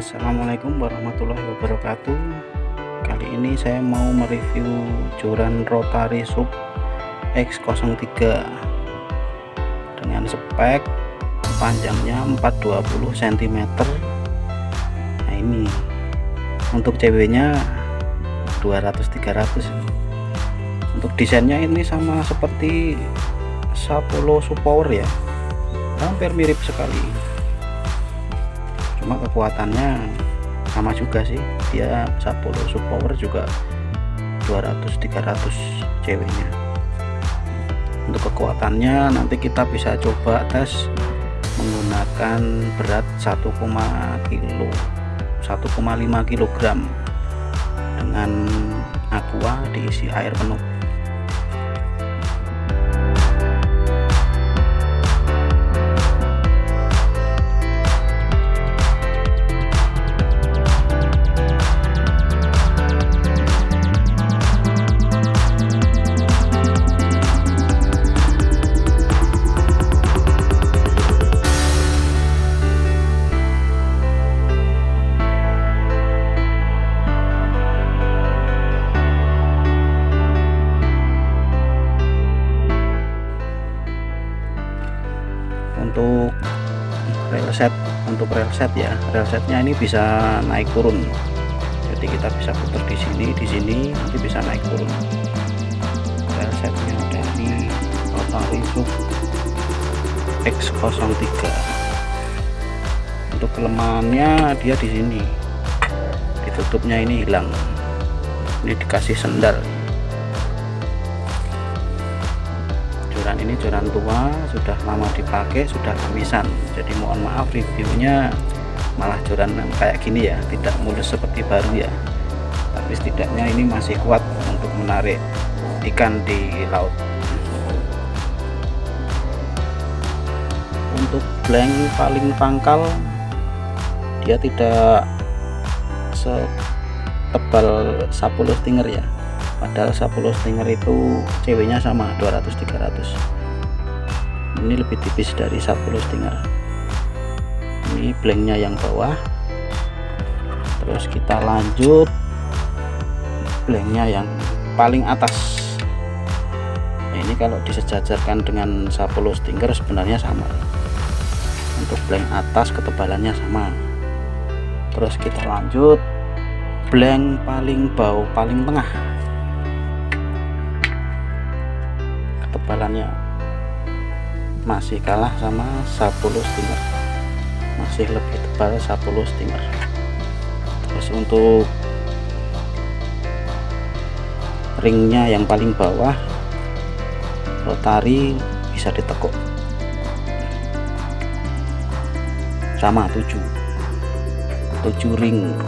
Assalamualaikum warahmatullahi wabarakatuh. Kali ini saya mau mereview joran rotary sub X03. Dengan spek panjangnya 420 cm nah ini untuk CW nya 200-300 untuk desainnya ini sama seperti Sapolo Power ya. Hampir mirip sekali cuma kekuatannya sama juga sih. Dia Sapolo Power juga 200-300 cw nya untuk kekuatannya nanti kita bisa coba tes menggunakan berat 1, kilo 1,5 kg dengan aqua diisi air penuh untuk rail untuk rail ya. Rail ini bisa naik turun. Jadi kita bisa putar di sini di sini nanti bisa naik turun. Rail setnya dari Sub X03. Untuk kelemahannya dia di sini. Ditutupnya ini hilang. Ini dikasih sendal ini joran tua sudah lama dipakai sudah kemisan jadi mohon maaf reviewnya malah joran kayak gini ya tidak mulus seperti baru ya. Tapi setidaknya ini masih kuat untuk menarik ikan di laut. Untuk blank paling pangkal dia tidak setebal 10 stinger ya padahal 10 stinger itu ceweknya sama 200-300 ini lebih tipis dari 10 stinger. Ini blanknya yang bawah. Terus kita lanjut. Blanknya yang paling atas. Nah, ini kalau disejajarkan dengan 10 stinger sebenarnya sama. Untuk blank atas ketebalannya sama. Terus kita lanjut. Blank paling bawah paling tengah ketebalannya masih kalah sama 10 stinger masih lebih tebal 10 stinger terus untuk ringnya yang paling bawah rotari bisa ditekuk. Sama 7 7 ring